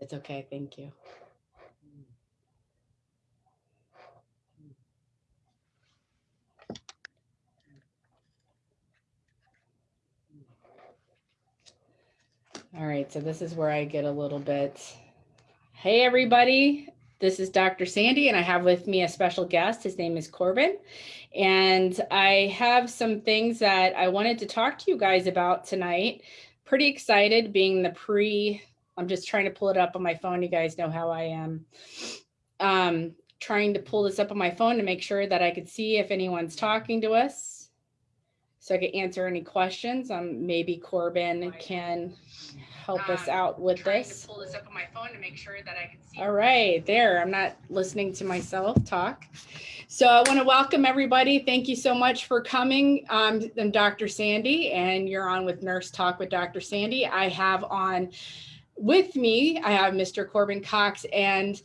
It's okay, thank you. All right, so this is where I get a little bit. Hey, everybody. This is Dr. Sandy, and I have with me a special guest. His name is Corbin. And I have some things that I wanted to talk to you guys about tonight. Pretty excited being the pre, I'm just trying to pull it up on my phone. You guys know how I am. Um, trying to pull this up on my phone to make sure that I could see if anyone's talking to us so I could answer any questions. Um, maybe Corbin can help us Um, out with this. to pull this up on my phone to make sure that I can see. All right, there. I'm not listening to myself talk. So I want to welcome everybody. Thank you so much for coming. Um, I'm Dr. Sandy, and you're on with Nurse Talk with Dr. Sandy. I have on with me, I have Mr. Corbin Cox, and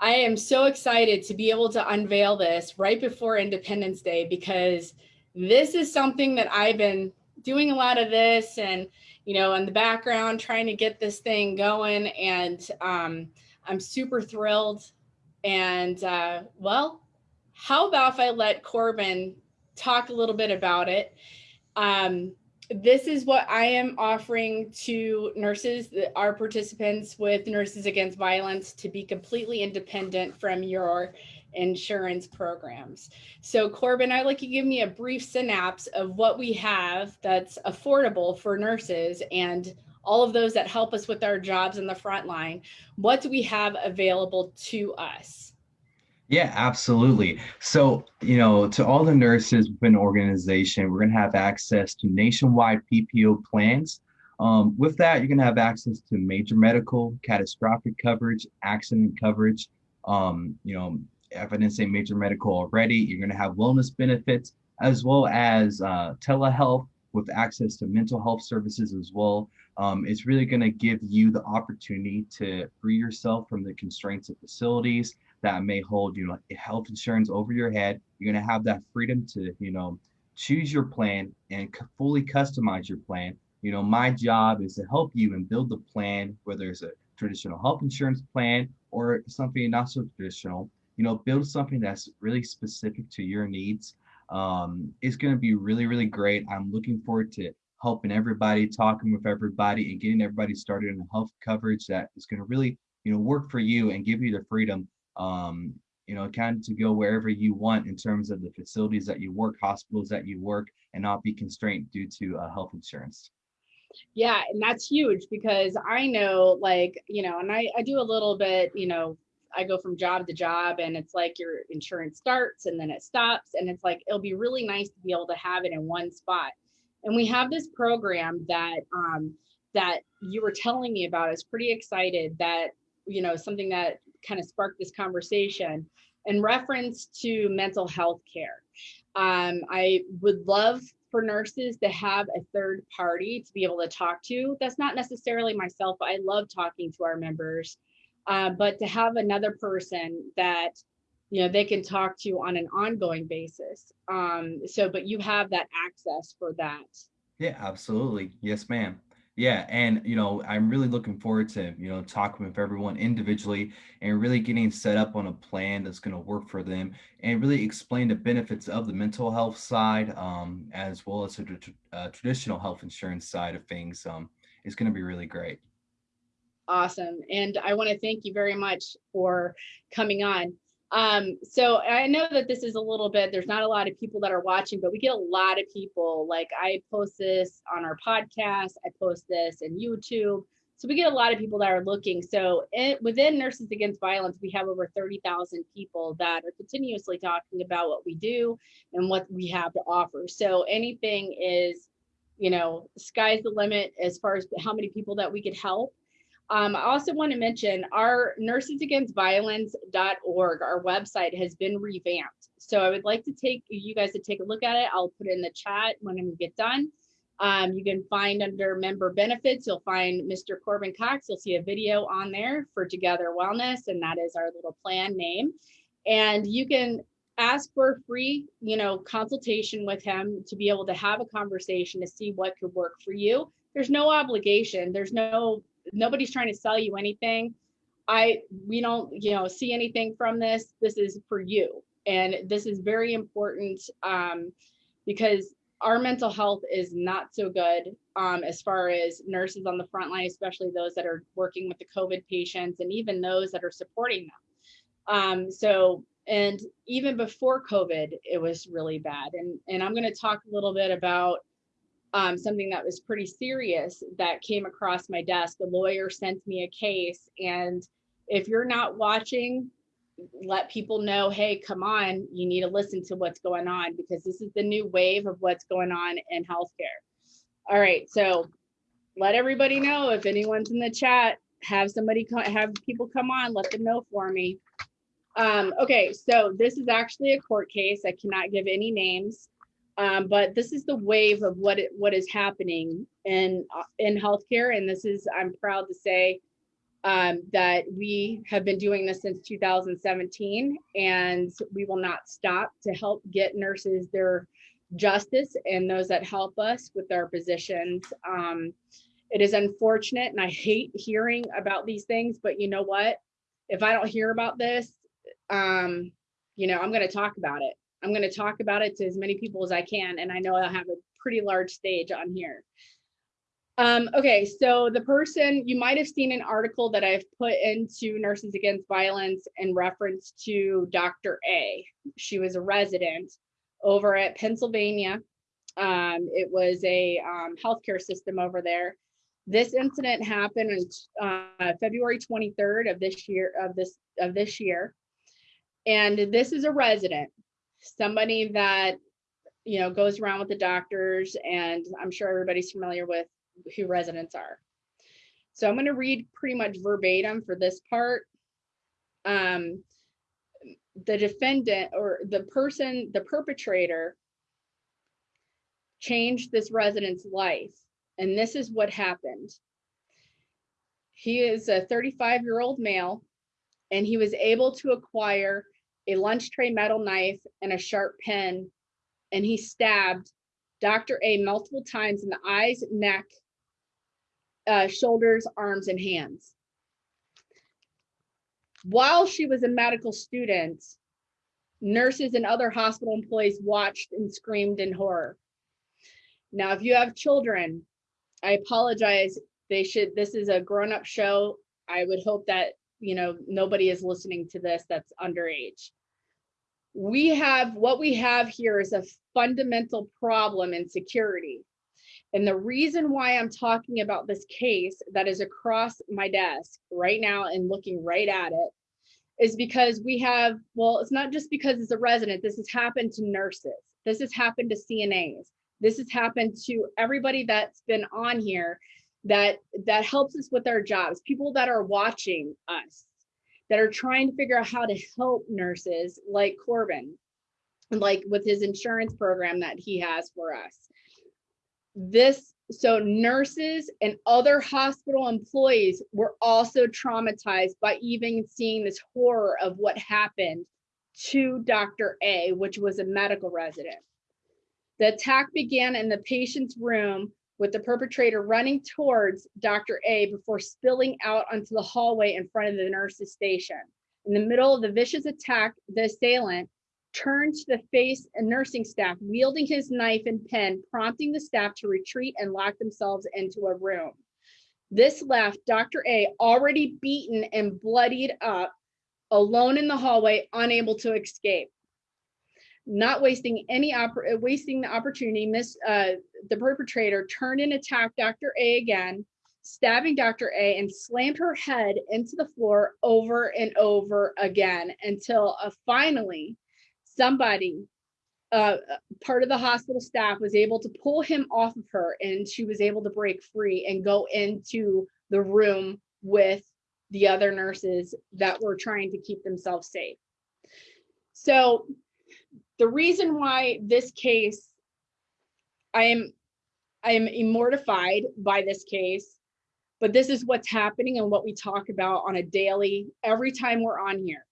I am so excited to be able to unveil this right before Independence Day because this is something that I've been doing a lot of this and you know in the background trying to get this thing going and um, i'm super thrilled and uh, well how about if i let corbin talk a little bit about it um, this is what i am offering to nurses our participants with nurses against violence to be completely independent from your insurance programs. So Corbin, I'd like you to give me a brief synapse of what we have that's affordable for nurses and all of those that help us with our jobs in the front line. What do we have available to us? Yeah, absolutely. So, you know, to all the nurses within the organization, we're going to have access to nationwide PPO plans. Um, with that, you're going to have access to major medical, catastrophic coverage, accident coverage, um, you know, if I didn't say major medical already, you're going to have wellness benefits as well as uh, telehealth with access to mental health services as well. Um, it's really going to give you the opportunity to free yourself from the constraints of facilities that may hold, you know, health insurance over your head. You're going to have that freedom to, you know, choose your plan and fully customize your plan. You know, my job is to help you and build the plan, whether it's a traditional health insurance plan or something not so traditional you know, build something that's really specific to your needs. Um, it's going to be really, really great. I'm looking forward to helping everybody, talking with everybody, and getting everybody started in health coverage that is going to really, you know, work for you and give you the freedom, um, you know, kind of to go wherever you want in terms of the facilities that you work, hospitals that you work, and not be constrained due to uh, health insurance. Yeah, and that's huge because I know, like, you know, and I, I do a little bit, you know, I go from job to job and it's like your insurance starts and then it stops. And it's like, it'll be really nice to be able to have it in one spot. And we have this program that, um, that you were telling me about. I was pretty excited that, you know, something that kind of sparked this conversation in reference to mental health care. Um, I would love for nurses to have a third party to be able to talk to. That's not necessarily myself. I love talking to our members uh, but to have another person that you know they can talk to on an ongoing basis um so but you have that access for that yeah absolutely yes ma'am yeah and you know i'm really looking forward to you know talking with everyone individually and really getting set up on a plan that's going to work for them and really explain the benefits of the mental health side um, as well as the uh, traditional health insurance side of things um, it's going to be really great Awesome. And I want to thank you very much for coming on. Um, so I know that this is a little bit, there's not a lot of people that are watching, but we get a lot of people. Like I post this on our podcast, I post this in YouTube. So we get a lot of people that are looking. So it, within Nurses Against Violence, we have over 30,000 people that are continuously talking about what we do and what we have to offer. So anything is, you know, sky's the limit as far as how many people that we could help. Um, I also want to mention our nursesagainstviolence.org, our website has been revamped. So I would like to take you guys to take a look at it. I'll put it in the chat when we get done. Um, you can find under member benefits, you'll find Mr. Corbin Cox. You'll see a video on there for Together Wellness, and that is our little plan name. And you can ask for free, you know, consultation with him to be able to have a conversation to see what could work for you. There's no obligation. There's no nobody's trying to sell you anything. I, we don't, you know, see anything from this. This is for you. And this is very important um, because our mental health is not so good um, as far as nurses on the front line, especially those that are working with the COVID patients and even those that are supporting them. Um, so, and even before COVID, it was really bad. And, and I'm going to talk a little bit about um, something that was pretty serious that came across my desk. The lawyer sent me a case. And if you're not watching, let people know, hey, come on, you need to listen to what's going on because this is the new wave of what's going on in healthcare. All right, so let everybody know if anyone's in the chat, have somebody have people come on, let them know for me. Um, okay, so this is actually a court case. I cannot give any names, um, but this is the wave of what it, what is happening in uh, in healthcare, and this is I'm proud to say um, that we have been doing this since 2017 and we will not stop to help get nurses their justice and those that help us with our positions. Um, it is unfortunate and I hate hearing about these things, but you know what? If I don't hear about this, um, you know, I'm going to talk about it. I'm going to talk about it to as many people as I can. And I know I'll have a pretty large stage on here. Um, okay, so the person, you might have seen an article that I've put into Nurses Against Violence in reference to Dr. A. She was a resident over at Pennsylvania. Um, it was a um, healthcare system over there. This incident happened on uh, February 23rd of this year of this of this year. And this is a resident, somebody that you know goes around with the doctors and I'm sure everybody's familiar with who residents are. So I'm going to read pretty much verbatim for this part. Um, the defendant or the person, the perpetrator changed this resident's life. And this is what happened. He is a 35 year old male and he was able to acquire a lunch tray metal knife and a sharp pen. And he stabbed Dr. A multiple times in the eyes, neck, uh, shoulders, arms, and hands. While she was a medical student, nurses and other hospital employees watched and screamed in horror. Now, if you have children, I apologize. They should, this is a grown up show. I would hope that, you know, nobody is listening to this that's underage. We have, what we have here is a fundamental problem in security. And the reason why I'm talking about this case that is across my desk right now and looking right at it is because we have, well, it's not just because it's a resident, this has happened to nurses, this has happened to CNAs, this has happened to everybody that's been on here that that helps us with our jobs, people that are watching us, that are trying to figure out how to help nurses like Corbin, like with his insurance program that he has for us this so nurses and other hospital employees were also traumatized by even seeing this horror of what happened to Dr. A, which was a medical resident. The attack began in the patient's room with the perpetrator running towards Dr. A before spilling out onto the hallway in front of the nurse's station. In the middle of the vicious attack, the assailant turned to the face and nursing staff, wielding his knife and pen, prompting the staff to retreat and lock themselves into a room. This left Dr. A already beaten and bloodied up, alone in the hallway, unable to escape. Not wasting any oppor- wasting the opportunity, Miss uh, the perpetrator turned and attacked Dr. A again, stabbing Dr. A and slammed her head into the floor over and over again until uh, finally somebody uh, part of the hospital staff was able to pull him off of her and she was able to break free and go into the room with the other nurses that were trying to keep themselves safe. So the reason why this case, I am, I am mortified by this case, but this is what's happening and what we talk about on a daily, every time we're on here.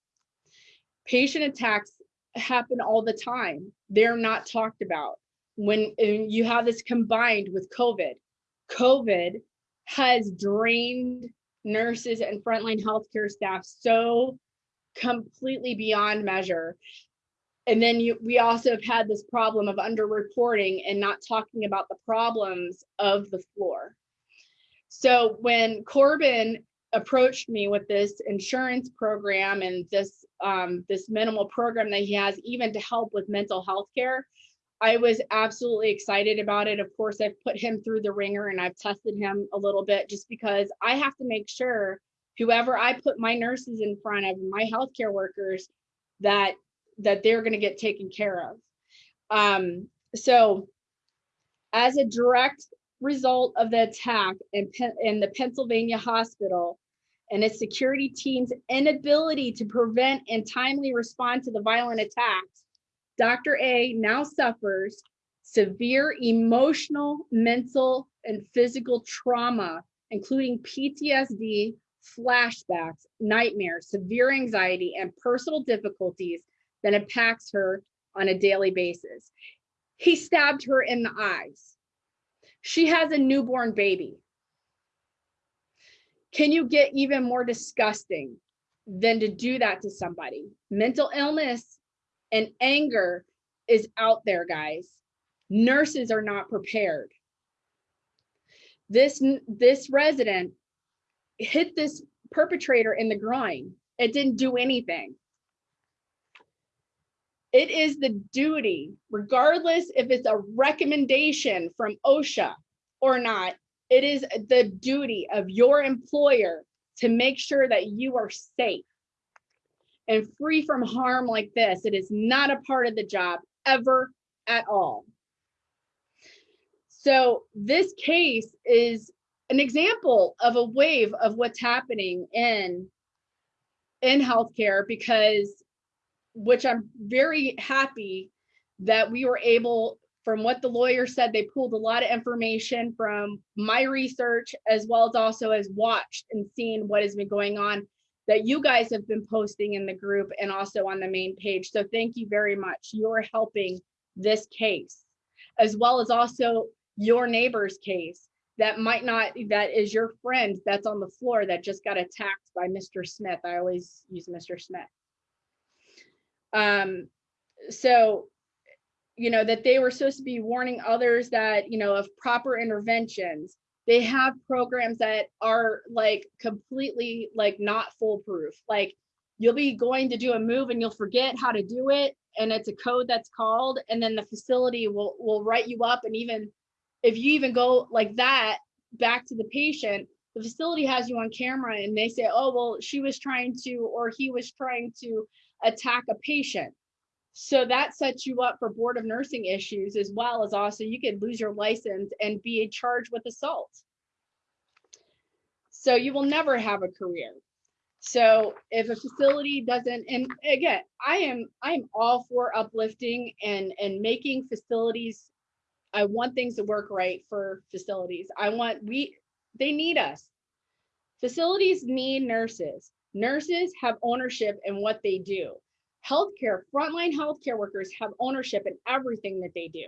Patient attacks happen all the time. They're not talked about. When you have this combined with COVID, COVID has drained nurses and frontline healthcare staff so completely beyond measure. And then you, we also have had this problem of underreporting and not talking about the problems of the floor. So when Corbin approached me with this insurance program and this um, this minimal program that he has even to help with mental health care, I was absolutely excited about it. Of course, I've put him through the ringer and I've tested him a little bit just because I have to make sure whoever I put my nurses in front of, my healthcare workers, that that they're going to get taken care of. Um, so, as a direct result of the attack in, in the Pennsylvania hospital and its security team's inability to prevent and timely respond to the violent attacks, Dr. A now suffers severe emotional, mental, and physical trauma, including PTSD, flashbacks, nightmares, severe anxiety, and personal difficulties that impacts her on a daily basis. He stabbed her in the eyes. She has a newborn baby. Can you get even more disgusting than to do that to somebody? Mental illness and anger is out there, guys. Nurses are not prepared. This, this resident hit this perpetrator in the groin. It didn't do anything. It is the duty, regardless if it's a recommendation from OSHA or not, it is the duty of your employer to make sure that you are safe and free from harm like this. It is not a part of the job ever at all. So this case is an example of a wave of what's happening in in healthcare because which I'm very happy that we were able from what the lawyer said they pulled a lot of information from my research as well as also as watched and seen what has been going on that you guys have been posting in the group and also on the main page so thank you very much you're helping this case as well as also your neighbor's case that might not that is your friend that's on the floor that just got attacked by Mr. Smith. I always use Mr. Smith. Um, so you know that they were supposed to be warning others that you know of proper interventions. They have programs that are like completely like not foolproof. Like you'll be going to do a move and you'll forget how to do it and it's a code that's called and then the facility will will write you up and even if you even go like that back to the patient, the facility has you on camera and they say, oh, well, she was trying to, or he was trying to attack a patient. So that sets you up for board of nursing issues as well as also you could lose your license and be charged with assault. So you will never have a career. So if a facility doesn't, and again, I am I am all for uplifting and and making facilities I want things to work right for facilities. I want we they need us. Facilities need nurses. Nurses have ownership in what they do. Healthcare, frontline healthcare workers have ownership in everything that they do.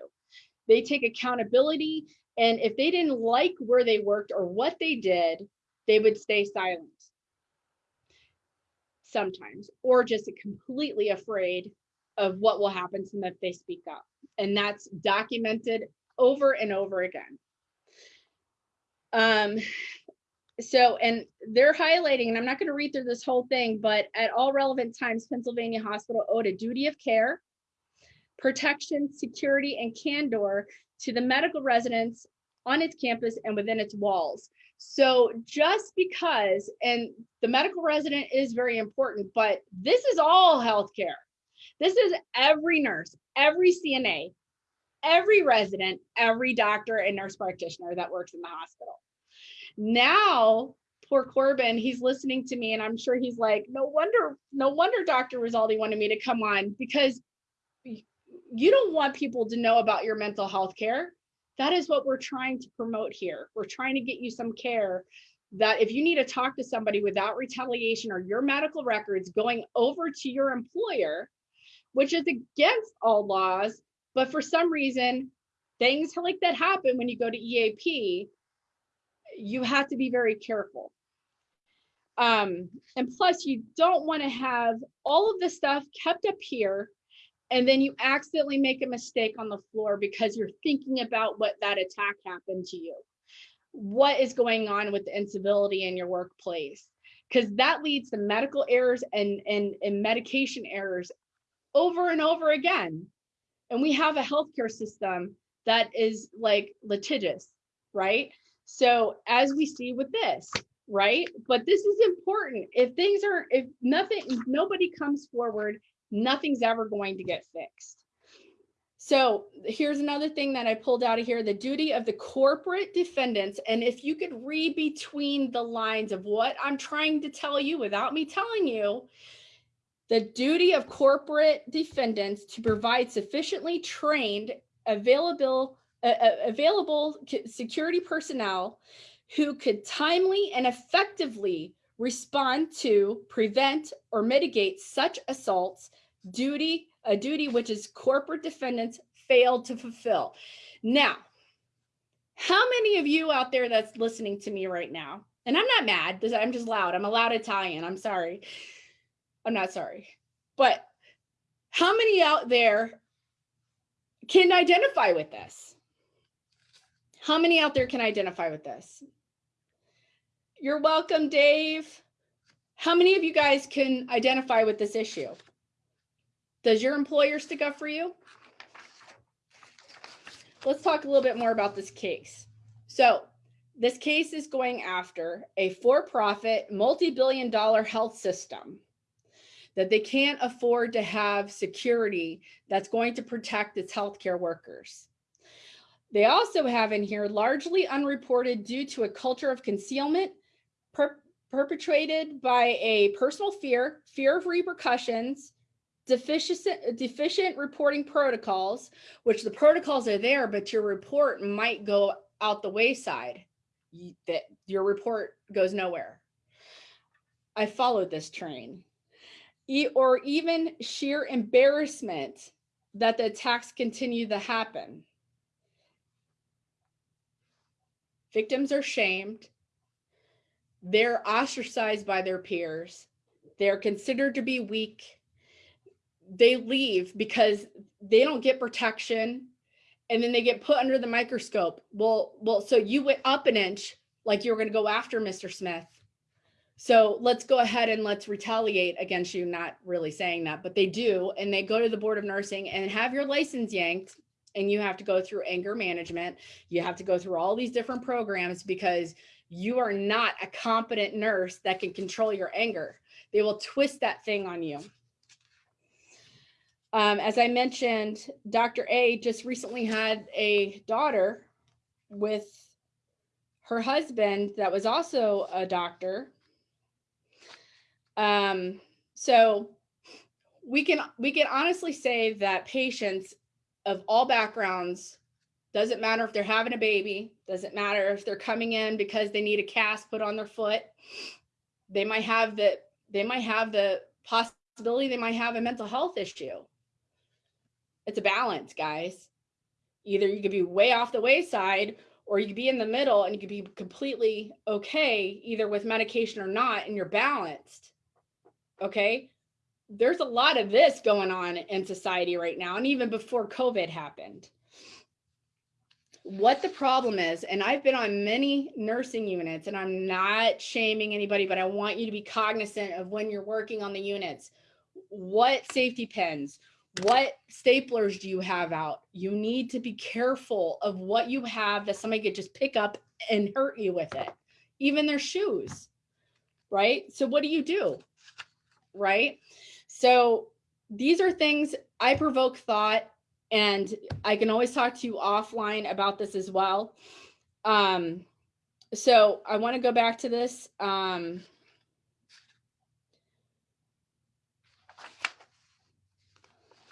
They take accountability. And if they didn't like where they worked or what they did, they would stay silent sometimes, or just completely afraid of what will happen to them if they speak up. And that's documented over and over again. Um, so, and they're highlighting, and I'm not going to read through this whole thing, but at all relevant times, Pennsylvania Hospital owed a duty of care, protection, security, and candor to the medical residents on its campus and within its walls. So just because, and the medical resident is very important, but this is all healthcare. This is every nurse, every CNA, every resident, every doctor and nurse practitioner that works in the hospital. Now, poor Corbin, he's listening to me and I'm sure he's like, no wonder, no wonder Dr. Rizaldi wanted me to come on because you don't want people to know about your mental health care. That is what we're trying to promote here. We're trying to get you some care that if you need to talk to somebody without retaliation or your medical records going over to your employer, which is against all laws, but for some reason, things like that happen when you go to EAP. You have to be very careful. Um, and plus you don't want to have all of the stuff kept up here and then you accidentally make a mistake on the floor because you're thinking about what that attack happened to you. What is going on with the incivility in your workplace? Because that leads to medical errors and, and, and medication errors over and over again. And we have a healthcare system that is like litigious, right? So as we see with this, right? But this is important. If things are, if nothing, nobody comes forward, nothing's ever going to get fixed. So here's another thing that I pulled out of here, the duty of the corporate defendants. And if you could read between the lines of what I'm trying to tell you without me telling you, the duty of corporate defendants to provide sufficiently trained, available, available security personnel who could timely and effectively respond to, prevent, or mitigate such assaults, duty, a duty which is corporate defendants failed to fulfill. Now, how many of you out there that's listening to me right now, and I'm not mad, I'm just loud, I'm a loud Italian, I'm sorry. I'm not sorry, but how many out there can identify with this? How many out there can identify with this? You're welcome, Dave. How many of you guys can identify with this issue? Does your employer stick up for you? Let's talk a little bit more about this case. So this case is going after a for-profit multi-billion dollar health system that they can't afford to have security that's going to protect its healthcare workers. They also have in here largely unreported due to a culture of concealment per perpetrated by a personal fear, fear of repercussions, deficient, deficient reporting protocols, which the protocols are there, but your report might go out the wayside, that your report goes nowhere. I followed this train. E or even sheer embarrassment that the attacks continue to happen. Victims are shamed. They're ostracized by their peers. They're considered to be weak. They leave because they don't get protection and then they get put under the microscope. Well, well, so you went up an inch like you were going to go after Mr. Smith. So let's go ahead and let's retaliate against you, not really saying that, but they do. And they go to the board of nursing and have your license yanked and you have to go through anger management. You have to go through all these different programs because you are not a competent nurse that can control your anger. They will twist that thing on you. Um, as I mentioned, Dr. A just recently had a daughter with her husband that was also a doctor. Um, so we can we can honestly say that patients of all backgrounds doesn't matter if they're having a baby, doesn't matter if they're coming in because they need a cast put on their foot. They might have the they might have the possibility they might have a mental health issue. It's a balance, guys. Either you could be way off the wayside or you could be in the middle and you could be completely okay, either with medication or not, and you're balanced. Okay. There's a lot of this going on in society right now, and even before COVID happened what the problem is, and I've been on many nursing units, and I'm not shaming anybody, but I want you to be cognizant of when you're working on the units. What safety pins, what staplers do you have out? You need to be careful of what you have that somebody could just pick up and hurt you with it, even their shoes, right? So what do you do, right? So these are things I provoke thought and I can always talk to you offline about this as well. Um, so I want to go back to this. Um,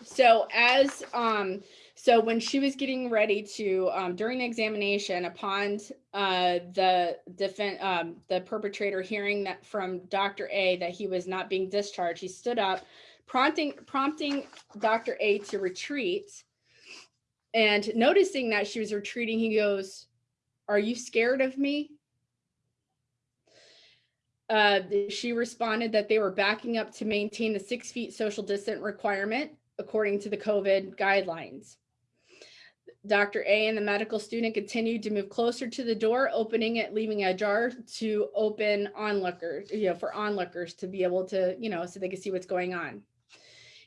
so as um, so when she was getting ready to um, during the examination upon uh, the defense um, the perpetrator hearing that from Dr. A that he was not being discharged, he stood up prompting prompting Dr. A to retreat. And noticing that she was retreating, he goes, are you scared of me? Uh, she responded that they were backing up to maintain the six feet social distance requirement according to the COVID guidelines. Dr. A and the medical student continued to move closer to the door, opening it, leaving it ajar to open onlookers, you know, for onlookers to be able to, you know, so they could see what's going on.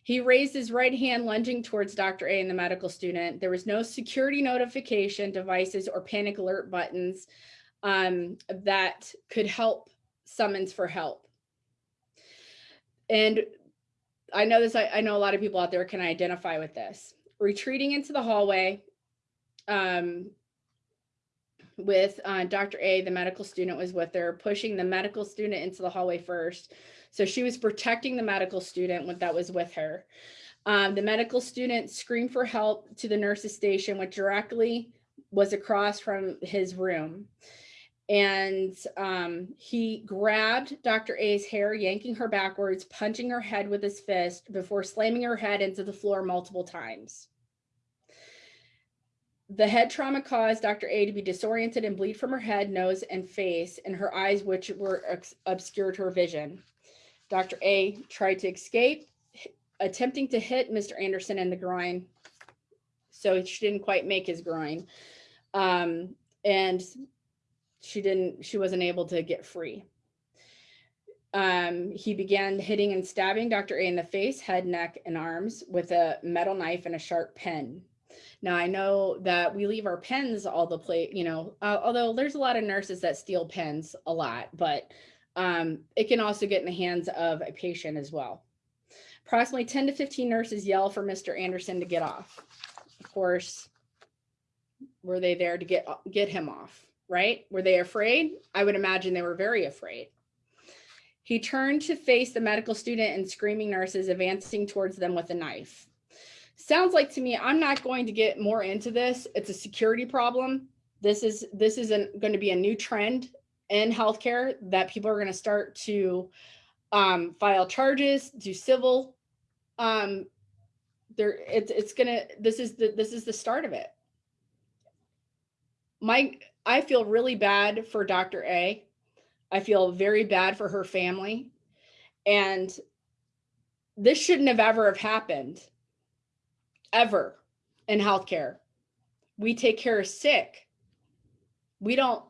He raised his right hand, lunging towards Dr. A and the medical student. There was no security notification devices or panic alert buttons um, that could help summons for help. And I know this, I, I know a lot of people out there can identify with this. Retreating into the hallway, um, with uh, Dr. A, the medical student was with her, pushing the medical student into the hallway first. So she was protecting the medical student that was with her. Um, the medical student screamed for help to the nurse's station, which directly was across from his room. And um, he grabbed Dr. A's hair, yanking her backwards, punching her head with his fist before slamming her head into the floor multiple times. The head trauma caused Dr. A to be disoriented and bleed from her head, nose, and face, and her eyes, which were obscured her vision. Dr. A tried to escape, attempting to hit Mr. Anderson in the groin. So she didn't quite make his groin. Um, and she didn't, she wasn't able to get free. Um, he began hitting and stabbing Dr. A in the face, head, neck, and arms with a metal knife and a sharp pen. Now I know that we leave our pens all the place, you know, uh, although there's a lot of nurses that steal pens a lot, but um, it can also get in the hands of a patient as well. Approximately 10 to 15 nurses yell for Mr. Anderson to get off. Of course, were they there to get get him off, right? Were they afraid? I would imagine they were very afraid. He turned to face the medical student and screaming nurses advancing towards them with a knife sounds like to me, I'm not going to get more into this. It's a security problem. This is this isn't going to be a new trend in healthcare that people are going to start to um, file charges, do civil. Um, there, it's it's gonna. This is the this is the start of it. My, I feel really bad for Dr. A. I feel very bad for her family, and this shouldn't have ever have happened ever in healthcare. We take care of sick. We don't,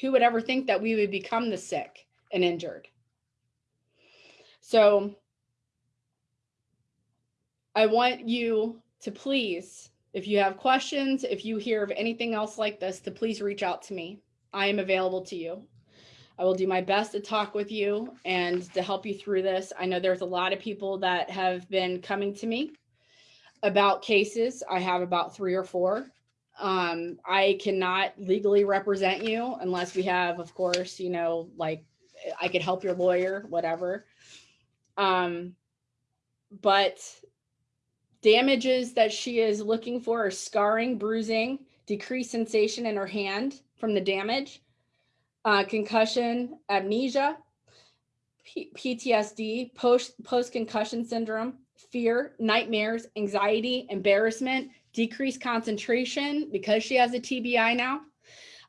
who would ever think that we would become the sick and injured? So I want you to please, if you have questions, if you hear of anything else like this, to please reach out to me. I am available to you. I will do my best to talk with you and to help you through this. I know there's a lot of people that have been coming to me about cases. I have about three or four. Um, I cannot legally represent you unless we have, of course, you know, like I could help your lawyer, whatever. Um, but damages that she is looking for are scarring, bruising, decreased sensation in her hand from the damage, uh, concussion, amnesia, P PTSD, post post concussion syndrome, fear, nightmares, anxiety, embarrassment, decreased concentration because she has a TBI now,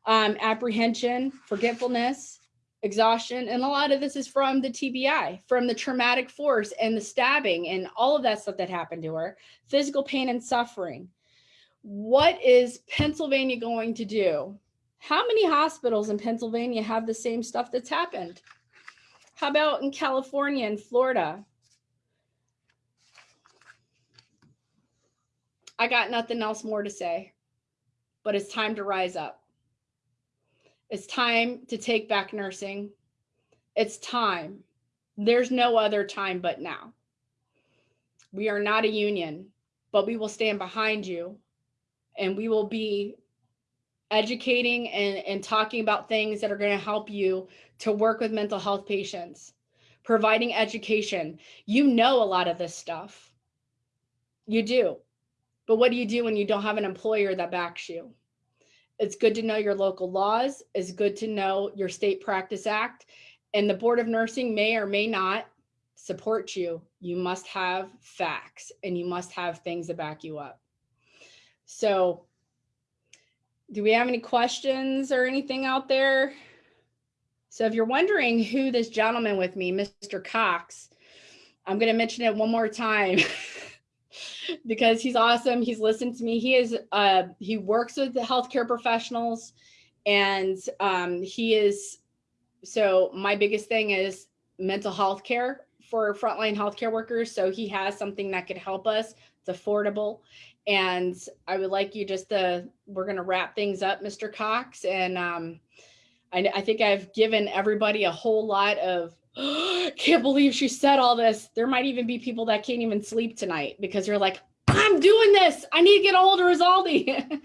um, apprehension, forgetfulness, exhaustion. And a lot of this is from the TBI, from the traumatic force and the stabbing and all of that stuff that happened to her, physical pain and suffering. What is Pennsylvania going to do? How many hospitals in Pennsylvania have the same stuff that's happened? How about in California and Florida? I got nothing else more to say, but it's time to rise up. It's time to take back nursing. It's time. There's no other time but now. We are not a union, but we will stand behind you and we will be educating and, and talking about things that are going to help you to work with mental health patients, providing education. You know a lot of this stuff. You do. But what do you do when you don't have an employer that backs you? It's good to know your local laws. It's good to know your state practice act. And the Board of Nursing may or may not support you. You must have facts and you must have things to back you up. So do we have any questions or anything out there? So if you're wondering who this gentleman with me, Mr. Cox, I'm going to mention it one more time because he's awesome. He's listened to me. He is uh he works with the healthcare professionals and um he is so my biggest thing is mental health care for frontline healthcare workers. So he has something that could help us. It's affordable. And I would like you just to, we're going to wrap things up, Mr. Cox. And um, I, I think I've given everybody a whole lot of, can't believe she said all this. There might even be people that can't even sleep tonight because you're like, I'm doing this. I need to get a hold of Rizaldi.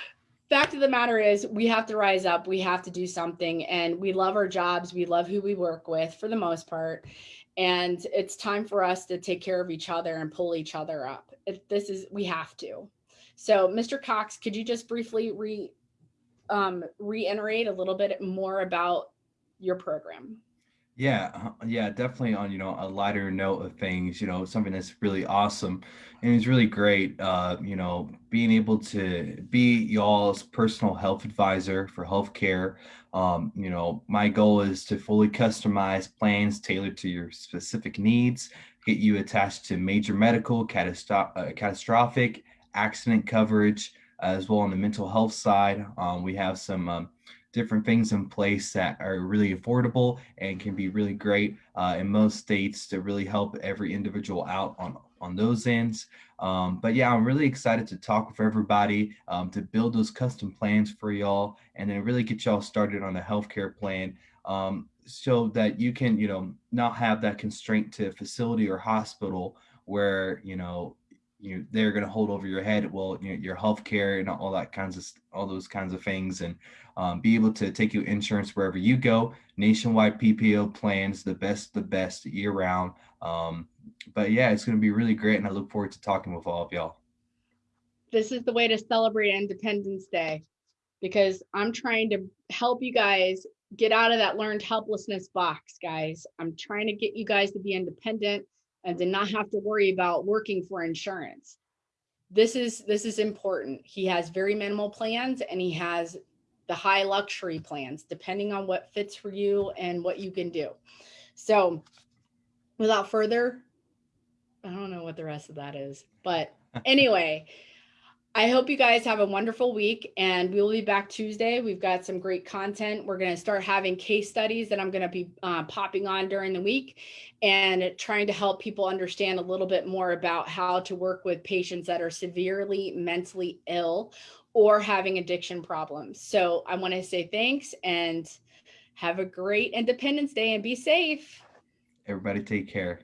Fact of the matter is, we have to rise up. We have to do something. And we love our jobs. We love who we work with for the most part. And it's time for us to take care of each other and pull each other up. If this is, we have to. So, Mr. Cox, could you just briefly re, um, reiterate a little bit more about your program? Yeah, uh, yeah, definitely on, you know, a lighter note of things, you know, something that's really awesome and it's really great, uh, you know, being able to be y'all's personal health advisor for healthcare. Um, you know, my goal is to fully customize plans tailored to your specific needs, get you attached to major medical, catastro- uh, catastrophic, accident coverage, as well on the mental health side. Um, we have some um, different things in place that are really affordable and can be really great uh, in most states to really help every individual out on on those ends. Um, but yeah, I'm really excited to talk with everybody um, to build those custom plans for y'all and then really get y'all started on a healthcare plan um, so that you can, you know, not have that constraint to facility or hospital where, you know, you they're going to hold over your head well you know, your health care and all that kinds of all those kinds of things and um, be able to take your insurance wherever you go nationwide ppo plans the best the best year round um, but yeah it's going to be really great and i look forward to talking with all of y'all this is the way to celebrate independence day because i'm trying to help you guys get out of that learned helplessness box guys i'm trying to get you guys to be independent and to not have to worry about working for insurance. This is this is important. He has very minimal plans and he has the high luxury plans depending on what fits for you and what you can do. So without further I don't know what the rest of that is, but anyway, I hope you guys have a wonderful week and we will be back Tuesday. We've got some great content. We're going to start having case studies that I'm going to be uh, popping on during the week and trying to help people understand a little bit more about how to work with patients that are severely mentally ill or having addiction problems. So I want to say thanks and have a great Independence Day and be safe. everybody take care